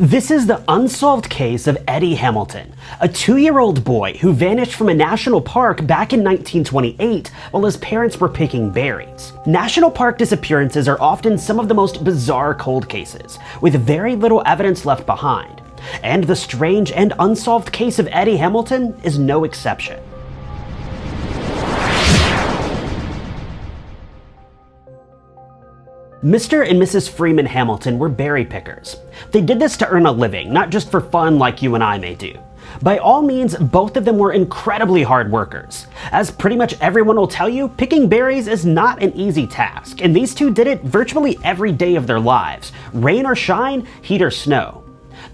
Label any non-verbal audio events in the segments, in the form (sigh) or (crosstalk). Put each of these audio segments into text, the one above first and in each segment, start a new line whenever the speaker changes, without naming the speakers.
This is the unsolved case of Eddie Hamilton, a two-year-old boy who vanished from a national park back in 1928 while his parents were picking berries. National park disappearances are often some of the most bizarre cold cases, with very little evidence left behind. And the strange and unsolved case of Eddie Hamilton is no exception. Mr. and Mrs. Freeman Hamilton were berry pickers. They did this to earn a living, not just for fun like you and I may do. By all means, both of them were incredibly hard workers. As pretty much everyone will tell you, picking berries is not an easy task, and these two did it virtually every day of their lives, rain or shine, heat or snow.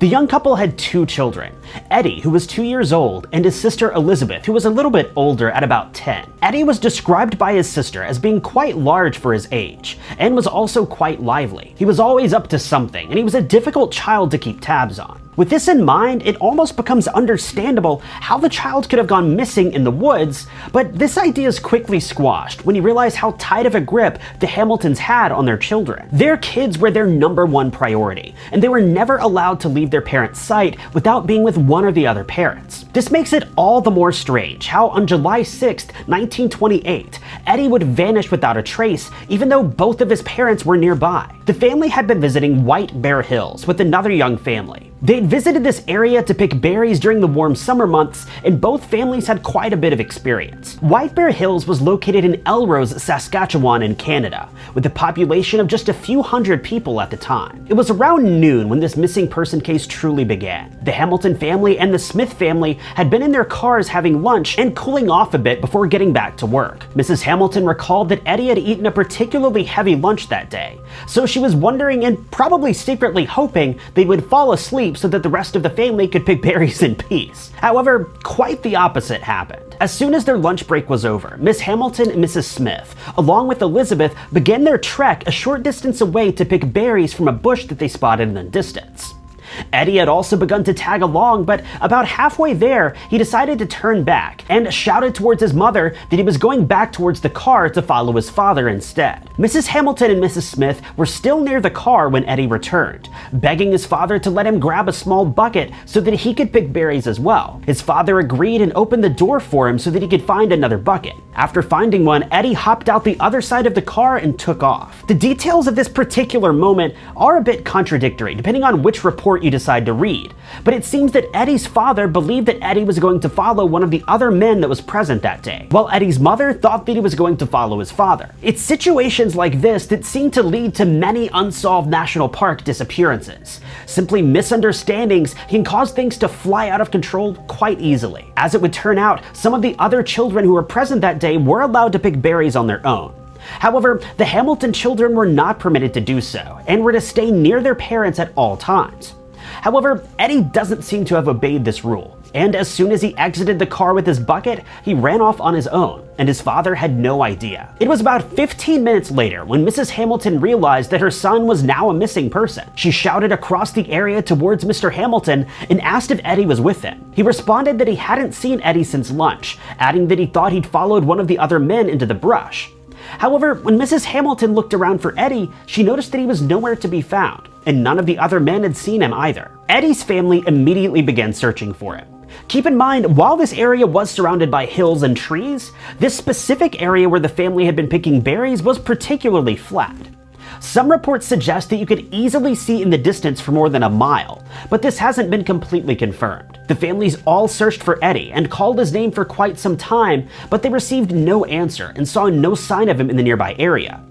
The young couple had two children, Eddie, who was two years old, and his sister Elizabeth, who was a little bit older at about 10. Eddie was described by his sister as being quite large for his age, and was also quite lively. He was always up to something, and he was a difficult child to keep tabs on. With this in mind, it almost becomes understandable how the child could have gone missing in the woods, but this idea is quickly squashed when you realize how tight of a grip the Hamiltons had on their children. Their kids were their number one priority, and they were never allowed to leave their parents' sight without being with one or the other parents. This makes it all the more strange how on July 6, 1928, Eddie would vanish without a trace even though both of his parents were nearby. The family had been visiting White Bear Hills with another young family. They'd visited this area to pick berries during the warm summer months, and both families had quite a bit of experience. White Bear Hills was located in Elrose, Saskatchewan in Canada, with a population of just a few hundred people at the time. It was around noon when this missing person case truly began. The Hamilton family and the Smith family had been in their cars having lunch and cooling off a bit before getting back to work. Mrs. Hamilton recalled that Eddie had eaten a particularly heavy lunch that day, so she was wondering and probably secretly hoping they would fall asleep so that the rest of the family could pick berries in peace. However, quite the opposite happened. As soon as their lunch break was over, Miss Hamilton and Mrs. Smith, along with Elizabeth, began their trek a short distance away to pick berries from a bush that they spotted in the distance. Eddie had also begun to tag along, but about halfway there, he decided to turn back and shouted towards his mother that he was going back towards the car to follow his father instead. Mrs. Hamilton and Mrs. Smith were still near the car when Eddie returned, begging his father to let him grab a small bucket so that he could pick berries as well. His father agreed and opened the door for him so that he could find another bucket. After finding one, Eddie hopped out the other side of the car and took off. The details of this particular moment are a bit contradictory, depending on which report you decide to read. But it seems that Eddie's father believed that Eddie was going to follow one of the other men that was present that day, while Eddie's mother thought that he was going to follow his father. It's situations like this that seem to lead to many unsolved national park disappearances. Simply misunderstandings can cause things to fly out of control quite easily. As it would turn out, some of the other children who were present that day were allowed to pick berries on their own. However, the Hamilton children were not permitted to do so, and were to stay near their parents at all times. However, Eddie doesn't seem to have obeyed this rule, and as soon as he exited the car with his bucket, he ran off on his own, and his father had no idea. It was about 15 minutes later when Mrs. Hamilton realized that her son was now a missing person. She shouted across the area towards Mr. Hamilton and asked if Eddie was with him. He responded that he hadn't seen Eddie since lunch, adding that he thought he'd followed one of the other men into the brush. However, when Mrs. Hamilton looked around for Eddie, she noticed that he was nowhere to be found, and none of the other men had seen him either. Eddie's family immediately began searching for him. Keep in mind, while this area was surrounded by hills and trees, this specific area where the family had been picking berries was particularly flat. Some reports suggest that you could easily see in the distance for more than a mile, but this hasn't been completely confirmed. The families all searched for Eddie and called his name for quite some time, but they received no answer and saw no sign of him in the nearby area.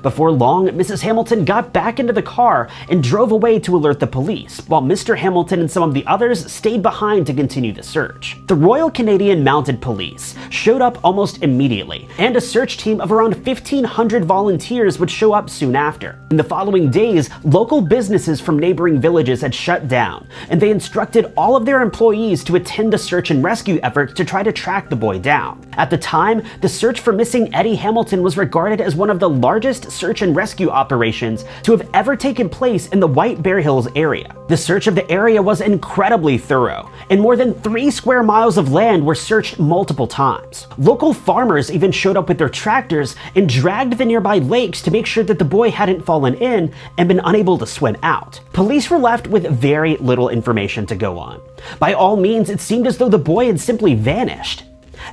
Before long, Mrs. Hamilton got back into the car and drove away to alert the police, while Mr. Hamilton and some of the others stayed behind to continue the search. The Royal Canadian Mounted Police showed up almost immediately, and a search team of around 1,500 volunteers would show up soon after. In the following days, local businesses from neighboring villages had shut down, and they instructed all of their employees to attend the search and rescue efforts to try to track the boy down. At the time, the search for missing Eddie Hamilton was regarded as one of the largest largest search and rescue operations to have ever taken place in the White Bear Hills area. The search of the area was incredibly thorough, and more than three square miles of land were searched multiple times. Local farmers even showed up with their tractors and dragged the nearby lakes to make sure that the boy hadn't fallen in and been unable to swim out. Police were left with very little information to go on. By all means, it seemed as though the boy had simply vanished.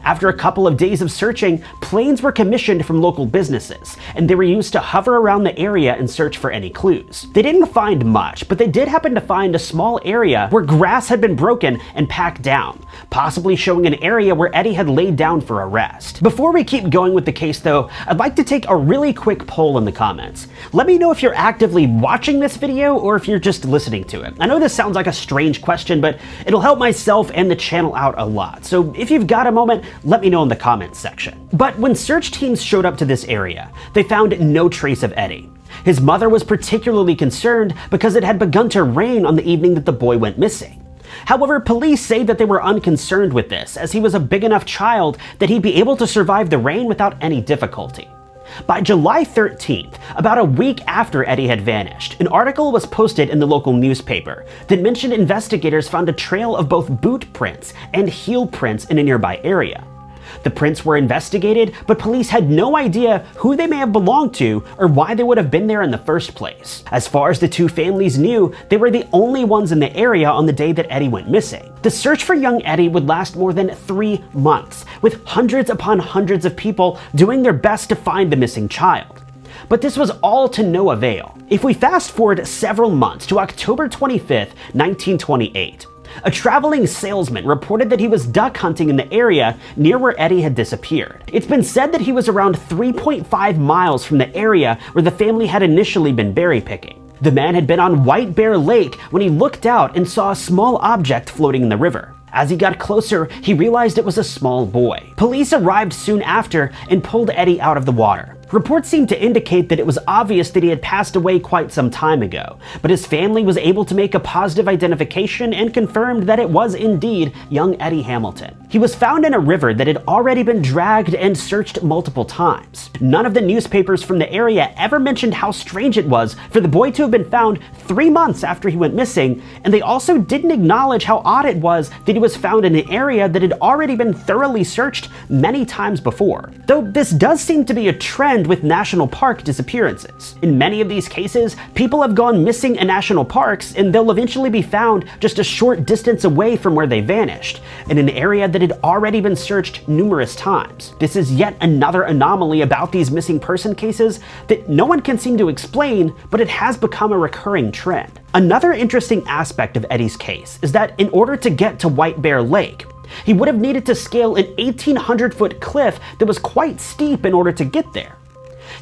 After a couple of days of searching, planes were commissioned from local businesses, and they were used to hover around the area and search for any clues. They didn't find much, but they did happen to find a small area where grass had been broken and packed down, possibly showing an area where Eddie had laid down for a rest. Before we keep going with the case though, I'd like to take a really quick poll in the comments. Let me know if you're actively watching this video or if you're just listening to it. I know this sounds like a strange question, but it'll help myself and the channel out a lot. So if you've got a moment, let me know in the comments section. But when search teams showed up to this area, they found no trace of Eddie. His mother was particularly concerned because it had begun to rain on the evening that the boy went missing. However, police say that they were unconcerned with this, as he was a big enough child that he'd be able to survive the rain without any difficulty. By July 13th, about a week after Eddie had vanished, an article was posted in the local newspaper that mentioned investigators found a trail of both boot prints and heel prints in a nearby area. The prints were investigated, but police had no idea who they may have belonged to or why they would have been there in the first place. As far as the two families knew, they were the only ones in the area on the day that Eddie went missing. The search for young Eddie would last more than three months, with hundreds upon hundreds of people doing their best to find the missing child. But this was all to no avail. If we fast forward several months to October 25th, 1928, a traveling salesman reported that he was duck hunting in the area near where Eddie had disappeared. It's been said that he was around 3.5 miles from the area where the family had initially been berry picking. The man had been on White Bear Lake when he looked out and saw a small object floating in the river. As he got closer, he realized it was a small boy. Police arrived soon after and pulled Eddie out of the water. Reports seemed to indicate that it was obvious that he had passed away quite some time ago, but his family was able to make a positive identification and confirmed that it was indeed young Eddie Hamilton. He was found in a river that had already been dragged and searched multiple times. None of the newspapers from the area ever mentioned how strange it was for the boy to have been found three months after he went missing, and they also didn't acknowledge how odd it was that he was found in an area that had already been thoroughly searched many times before. Though this does seem to be a trend with national park disappearances. In many of these cases, people have gone missing in national parks and they'll eventually be found just a short distance away from where they vanished, in an area that had already been searched numerous times. This is yet another anomaly about these missing person cases that no one can seem to explain, but it has become a recurring trend. Another interesting aspect of Eddie's case is that in order to get to White Bear Lake, he would have needed to scale an 1800 foot cliff that was quite steep in order to get there.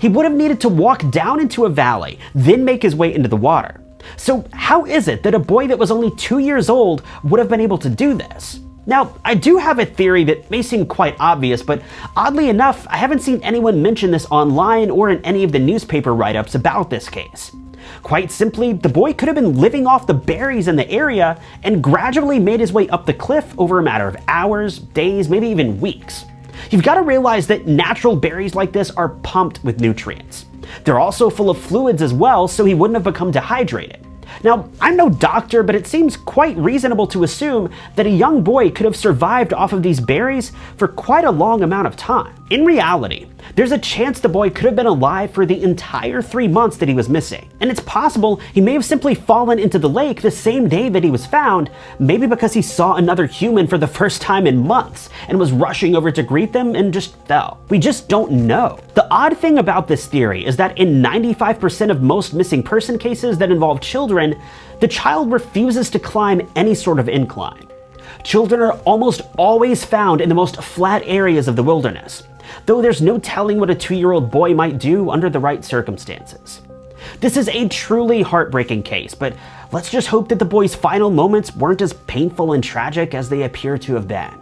He would have needed to walk down into a valley, then make his way into the water. So how is it that a boy that was only two years old would have been able to do this? Now, I do have a theory that may seem quite obvious, but oddly enough, I haven't seen anyone mention this online or in any of the newspaper write-ups about this case. Quite simply, the boy could have been living off the berries in the area and gradually made his way up the cliff over a matter of hours, days, maybe even weeks. You've got to realize that natural berries like this are pumped with nutrients. They're also full of fluids as well, so he wouldn't have become dehydrated. Now, I'm no doctor, but it seems quite reasonable to assume that a young boy could have survived off of these berries for quite a long amount of time. In reality, there's a chance the boy could have been alive for the entire three months that he was missing. And it's possible he may have simply fallen into the lake the same day that he was found, maybe because he saw another human for the (laughs) first time in months and was rushing over to greet them and just fell. We just don't know. The odd thing about this theory is that in 95% of most missing person cases that involve children, the child refuses to climb any sort of incline. Children are almost always found in the most flat areas of the wilderness, though there's no telling what a two-year-old boy might do under the right circumstances. This is a truly heartbreaking case, but let's just hope that the boy's final moments weren't as painful and tragic as they appear to have been.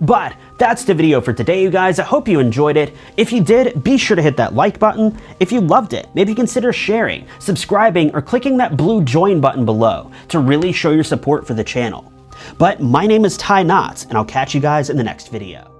But that's the video for today, you guys. I hope you enjoyed it. If you did, be sure to hit that like button. If you loved it, maybe consider sharing, subscribing, or clicking that blue join button below to really show your support for the channel. But my name is Ty Knotts, and I'll catch you guys in the next video.